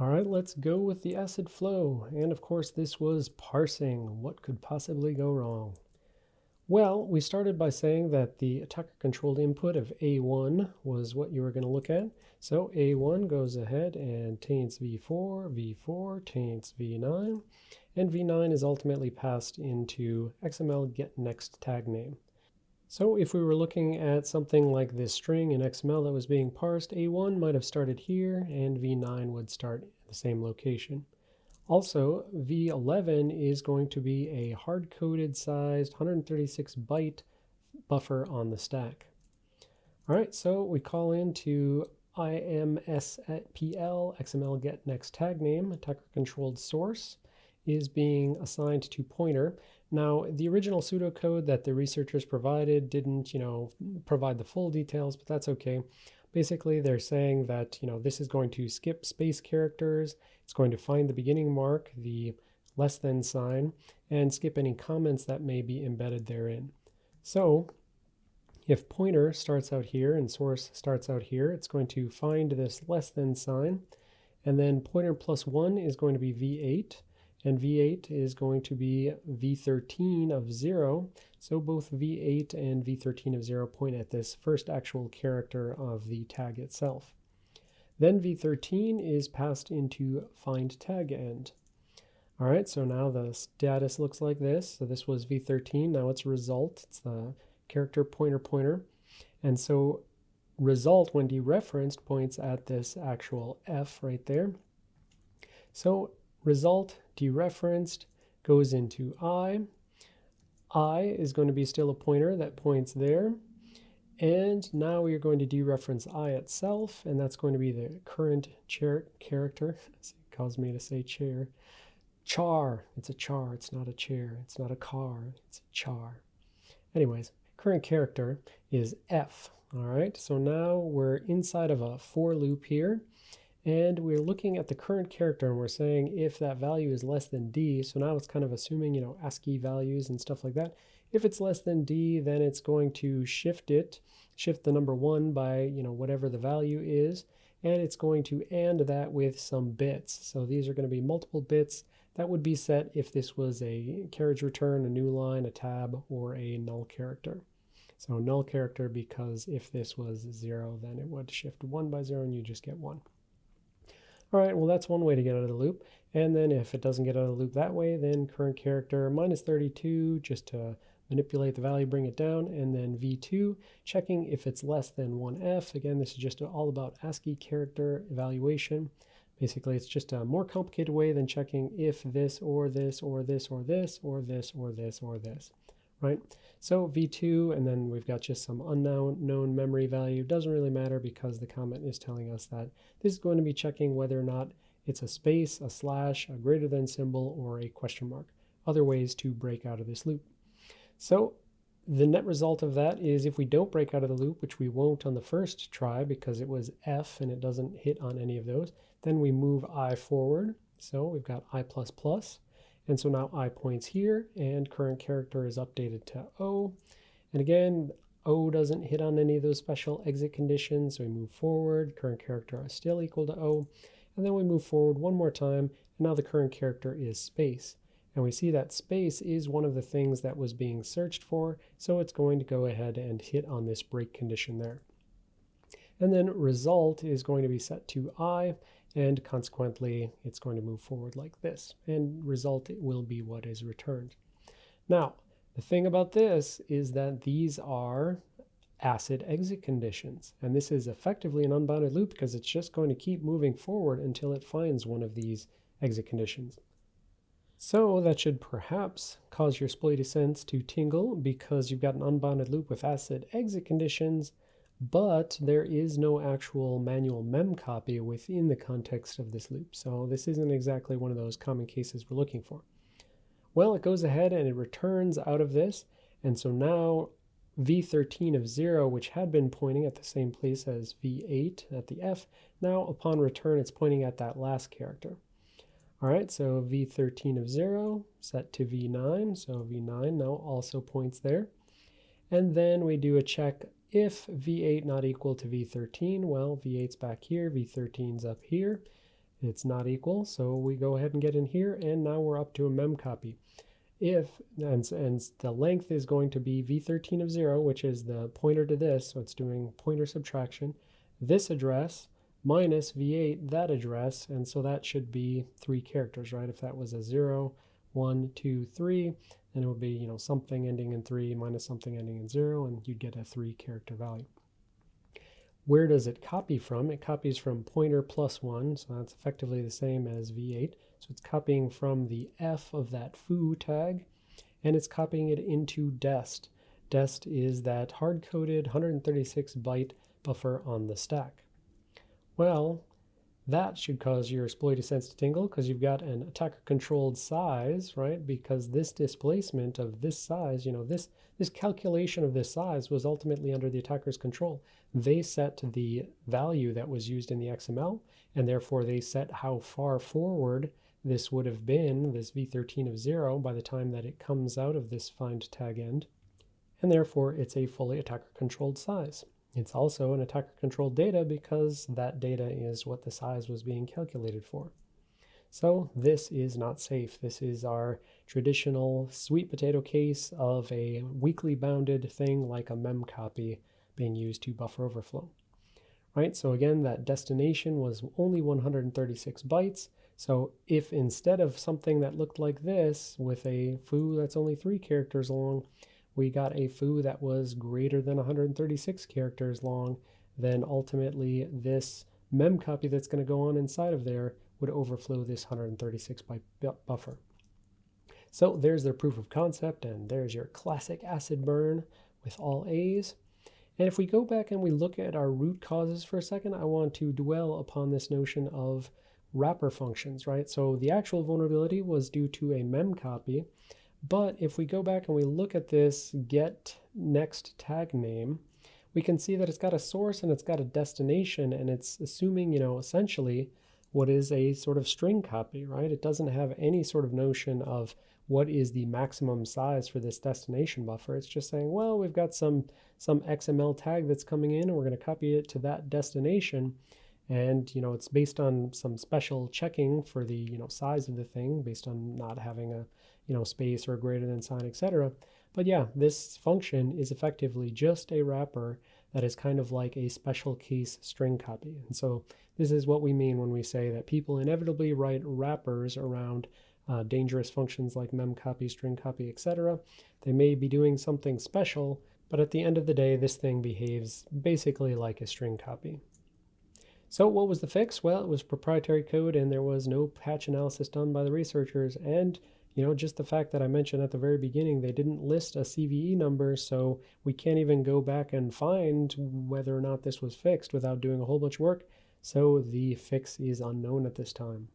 All right, let's go with the acid flow. And of course, this was parsing. What could possibly go wrong? Well, we started by saying that the attacker-controlled input of A1 was what you were going to look at. So A1 goes ahead and taints V4, V4 taints V9, and V9 is ultimately passed into XML get next tag name. So if we were looking at something like this string in XML that was being parsed, A1 might have started here and V9 would start at the same location. Also, V11 is going to be a hard-coded sized 136 byte buffer on the stack. All right, so we call into imspl xml get next tag name attacker controlled source is being assigned to pointer. Now, the original pseudocode that the researchers provided didn't, you know, provide the full details, but that's okay. Basically, they're saying that, you know, this is going to skip space characters. It's going to find the beginning mark, the less than sign, and skip any comments that may be embedded therein. So if pointer starts out here and source starts out here, it's going to find this less than sign. And then pointer plus 1 is going to be V8 and V8 is going to be V13 of 0. So both V8 and V13 of 0 point at this first actual character of the tag itself. Then V13 is passed into find tag end. All right, so now the status looks like this. So this was V13, now it's result. It's the character pointer pointer. And so result when dereferenced points at this actual F right there. So result dereferenced goes into I. I is going to be still a pointer that points there. And now we are going to dereference I itself, and that's going to be the current chair character. It caused me to say chair. Char. It's a char. It's not a chair. It's not a car. It's a char. Anyways, current character is F. All right, so now we're inside of a for loop here and we're looking at the current character and we're saying if that value is less than d, so now it's kind of assuming, you know, ASCII values and stuff like that. If it's less than d, then it's going to shift it, shift the number 1 by, you know, whatever the value is, and it's going to AND that with some bits. So these are going to be multiple bits that would be set if this was a carriage return, a new line, a tab, or a null character. So null character because if this was 0, then it would shift 1 by 0 and you just get 1. All right, well, that's one way to get out of the loop. And then if it doesn't get out of the loop that way, then current character minus 32, just to manipulate the value, bring it down, and then V2, checking if it's less than 1F. Again, this is just all about ASCII character evaluation. Basically, it's just a more complicated way than checking if this or this or this or this or this or this or this right? So v2, and then we've got just some unknown memory value. Doesn't really matter because the comment is telling us that this is going to be checking whether or not it's a space, a slash, a greater than symbol, or a question mark. Other ways to break out of this loop. So the net result of that is if we don't break out of the loop, which we won't on the first try because it was F and it doesn't hit on any of those, then we move I forward. So we've got I++. And so now I points here and current character is updated to O. And again, O doesn't hit on any of those special exit conditions. So we move forward, current character is still equal to O. And then we move forward one more time. And now the current character is space. And we see that space is one of the things that was being searched for. So it's going to go ahead and hit on this break condition there. And then result is going to be set to I and consequently it's going to move forward like this and result it will be what is returned. Now the thing about this is that these are acid exit conditions and this is effectively an unbounded loop because it's just going to keep moving forward until it finds one of these exit conditions. So that should perhaps cause your sploity sense to tingle because you've got an unbounded loop with acid exit conditions but there is no actual manual mem copy within the context of this loop. So this isn't exactly one of those common cases we're looking for. Well, it goes ahead and it returns out of this. And so now v13 of 0, which had been pointing at the same place as v8 at the f, now upon return it's pointing at that last character. All right, so v13 of 0 set to v9, so v9 now also points there. And then we do a check if V8 not equal to V13, well, V8's back here, V13's up here. It's not equal, so we go ahead and get in here, and now we're up to a mem copy. If, and, and the length is going to be v13 of 0, which is the pointer to this, so it's doing pointer subtraction, this address minus v8, that address, and so that should be three characters, right? If that was a 0, 1, 2, 3, then it would be, you know, something ending in 3 minus something ending in 0, and you'd get a three character value. Where does it copy from? It copies from pointer plus 1, so that's effectively the same as v8. So it's copying from the f of that foo tag, and it's copying it into dest. Dest is that hard-coded 136 byte buffer on the stack. Well, that should cause your exploit sense to tingle because you've got an attacker controlled size, right? Because this displacement of this size, you know, this, this calculation of this size was ultimately under the attacker's control. They set the value that was used in the XML, and therefore they set how far forward this would have been, this v13 of 0, by the time that it comes out of this find tag end, and therefore it's a fully attacker controlled size. It's also an attacker controlled data because that data is what the size was being calculated for. So this is not safe. This is our traditional sweet potato case of a weakly bounded thing like a mem copy being used to buffer overflow. Right, so again, that destination was only 136 bytes. So if instead of something that looked like this with a foo that's only three characters long, we got a foo that was greater than 136 characters long, then ultimately this mem copy that's going to go on inside of there would overflow this 136 byte buffer. So there's their proof of concept, and there's your classic acid burn with all A's. And if we go back and we look at our root causes for a second, I want to dwell upon this notion of wrapper functions, right? So the actual vulnerability was due to a mem copy, but if we go back and we look at this get next tag name, we can see that it's got a source and it's got a destination and it's assuming, you know, essentially what is a sort of string copy, right? It doesn't have any sort of notion of what is the maximum size for this destination buffer. It's just saying, well, we've got some, some XML tag that's coming in and we're going to copy it to that destination. And, you know, it's based on some special checking for the, you know, size of the thing based on not having a, you know, space or greater than sign, etc. But yeah, this function is effectively just a wrapper that is kind of like a special case string copy. And so this is what we mean when we say that people inevitably write wrappers around uh, dangerous functions like memcopy, string copy, etc. They may be doing something special, but at the end of the day, this thing behaves basically like a string copy. So what was the fix? Well, it was proprietary code and there was no patch analysis done by the researchers. And you know, just the fact that I mentioned at the very beginning, they didn't list a CVE number, so we can't even go back and find whether or not this was fixed without doing a whole bunch of work. So the fix is unknown at this time.